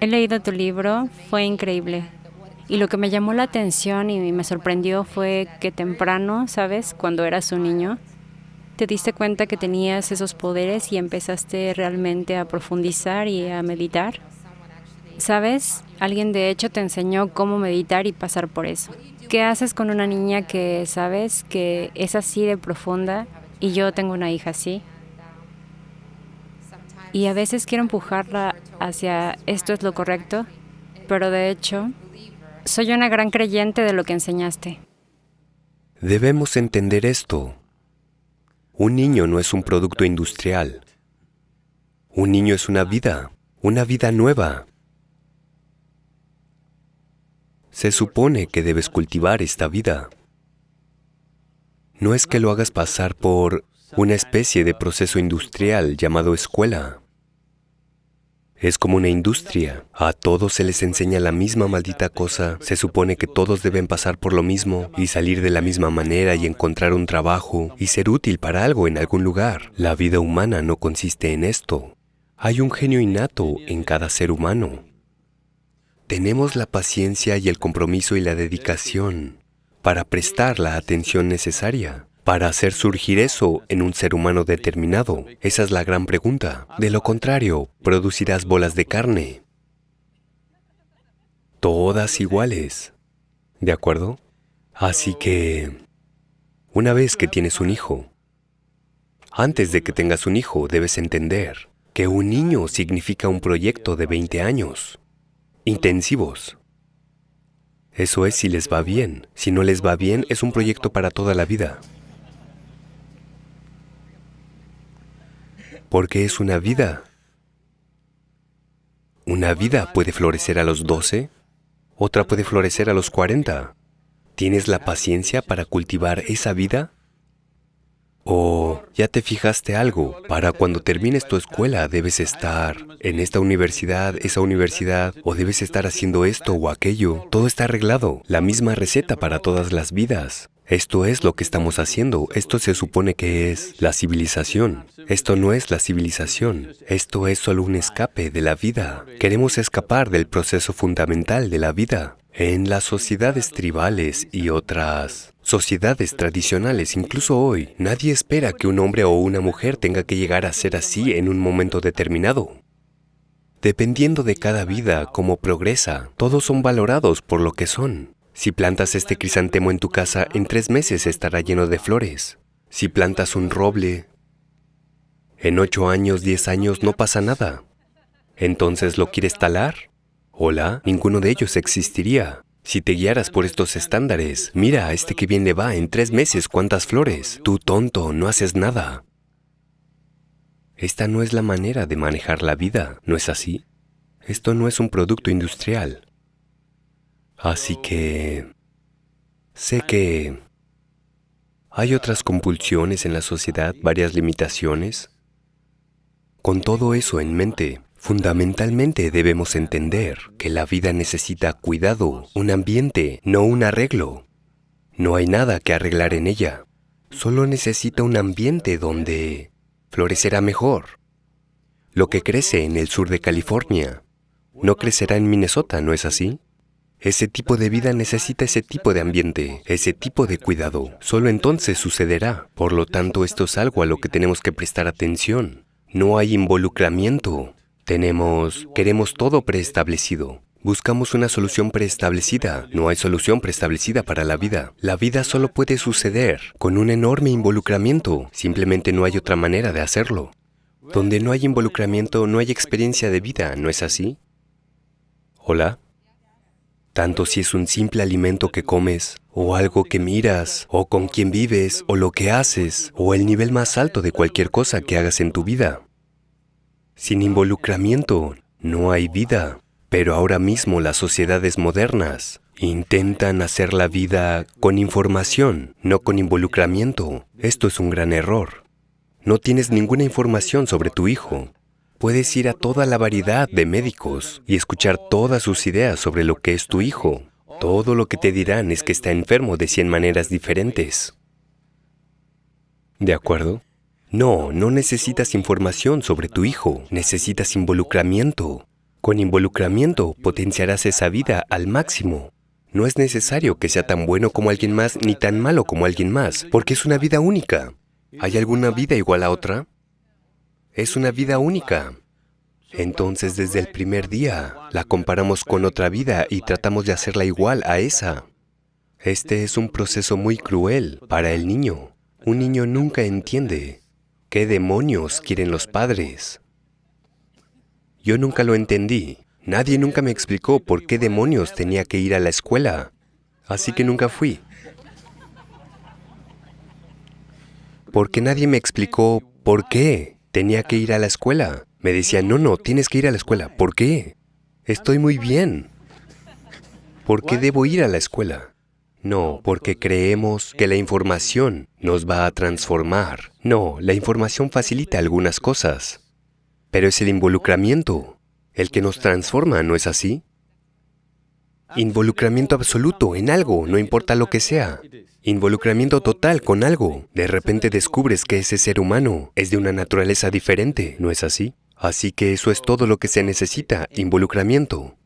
He leído tu libro, fue increíble. Y lo que me llamó la atención y me sorprendió fue que temprano, ¿sabes? Cuando eras un niño, te diste cuenta que tenías esos poderes y empezaste realmente a profundizar y a meditar. ¿Sabes? Alguien de hecho te enseñó cómo meditar y pasar por eso. ¿Qué haces con una niña que sabes que es así de profunda y yo tengo una hija así? Y a veces quiero empujarla hacia esto es lo correcto, pero de hecho, soy una gran creyente de lo que enseñaste. Debemos entender esto. Un niño no es un producto industrial. Un niño es una vida, una vida nueva. Se supone que debes cultivar esta vida. No es que lo hagas pasar por una especie de proceso industrial llamado escuela. Es como una industria. A todos se les enseña la misma maldita cosa. Se supone que todos deben pasar por lo mismo y salir de la misma manera y encontrar un trabajo y ser útil para algo en algún lugar. La vida humana no consiste en esto. Hay un genio innato en cada ser humano. Tenemos la paciencia y el compromiso y la dedicación para prestar la atención necesaria para hacer surgir eso en un ser humano determinado? Esa es la gran pregunta. De lo contrario, producirás bolas de carne. Todas iguales. ¿De acuerdo? Así que, una vez que tienes un hijo, antes de que tengas un hijo, debes entender que un niño significa un proyecto de 20 años, intensivos. Eso es si les va bien. Si no les va bien, es un proyecto para toda la vida. Porque es una vida. Una vida puede florecer a los 12, otra puede florecer a los 40. ¿Tienes la paciencia para cultivar esa vida? ¿O ya te fijaste algo? Para cuando termines tu escuela debes estar en esta universidad, esa universidad, o debes estar haciendo esto o aquello. Todo está arreglado, la misma receta para todas las vidas. Esto es lo que estamos haciendo. Esto se supone que es la civilización. Esto no es la civilización. Esto es solo un escape de la vida. Queremos escapar del proceso fundamental de la vida. En las sociedades tribales y otras sociedades tradicionales, incluso hoy, nadie espera que un hombre o una mujer tenga que llegar a ser así en un momento determinado. Dependiendo de cada vida, cómo progresa, todos son valorados por lo que son. Si plantas este crisantemo en tu casa, en tres meses estará lleno de flores. Si plantas un roble, en ocho años, diez años no pasa nada. Entonces, ¿lo quieres talar? Hola, ninguno de ellos existiría. Si te guiaras por estos estándares, mira a este que bien le va, en tres meses, ¿cuántas flores? Tú tonto, no haces nada. Esta no es la manera de manejar la vida, ¿no es así? Esto no es un producto industrial. Así que sé que hay otras compulsiones en la sociedad, varias limitaciones. Con todo eso en mente, fundamentalmente debemos entender que la vida necesita cuidado, un ambiente, no un arreglo. No hay nada que arreglar en ella. Solo necesita un ambiente donde florecerá mejor. Lo que crece en el sur de California no crecerá en Minnesota, ¿no es así? Ese tipo de vida necesita ese tipo de ambiente, ese tipo de cuidado. Solo entonces sucederá. Por lo tanto, esto es algo a lo que tenemos que prestar atención. No hay involucramiento. Tenemos, queremos todo preestablecido. Buscamos una solución preestablecida. No hay solución preestablecida para la vida. La vida solo puede suceder con un enorme involucramiento. Simplemente no hay otra manera de hacerlo. Donde no hay involucramiento, no hay experiencia de vida, ¿no es así? ¿Hola? Tanto si es un simple alimento que comes, o algo que miras, o con quien vives, o lo que haces, o el nivel más alto de cualquier cosa que hagas en tu vida. Sin involucramiento, no hay vida. Pero ahora mismo las sociedades modernas intentan hacer la vida con información, no con involucramiento. Esto es un gran error. No tienes ninguna información sobre tu hijo, Puedes ir a toda la variedad de médicos y escuchar todas sus ideas sobre lo que es tu hijo. Todo lo que te dirán es que está enfermo de cien maneras diferentes. ¿De acuerdo? No, no necesitas información sobre tu hijo, necesitas involucramiento. Con involucramiento potenciarás esa vida al máximo. No es necesario que sea tan bueno como alguien más ni tan malo como alguien más, porque es una vida única. ¿Hay alguna vida igual a otra? Es una vida única. Entonces, desde el primer día, la comparamos con otra vida y tratamos de hacerla igual a esa. Este es un proceso muy cruel para el niño. Un niño nunca entiende qué demonios quieren los padres. Yo nunca lo entendí. Nadie nunca me explicó por qué demonios tenía que ir a la escuela. Así que nunca fui. Porque nadie me explicó por qué tenía que ir a la escuela. Me decían, no, no, tienes que ir a la escuela. ¿Por qué? Estoy muy bien. ¿Por qué debo ir a la escuela? No, porque creemos que la información nos va a transformar. No, la información facilita algunas cosas. Pero es el involucramiento el que nos transforma, ¿no es así? Involucramiento absoluto en algo, no importa lo que sea. Involucramiento total con algo. De repente descubres que ese ser humano es de una naturaleza diferente, ¿no es así? Así que eso es todo lo que se necesita, involucramiento.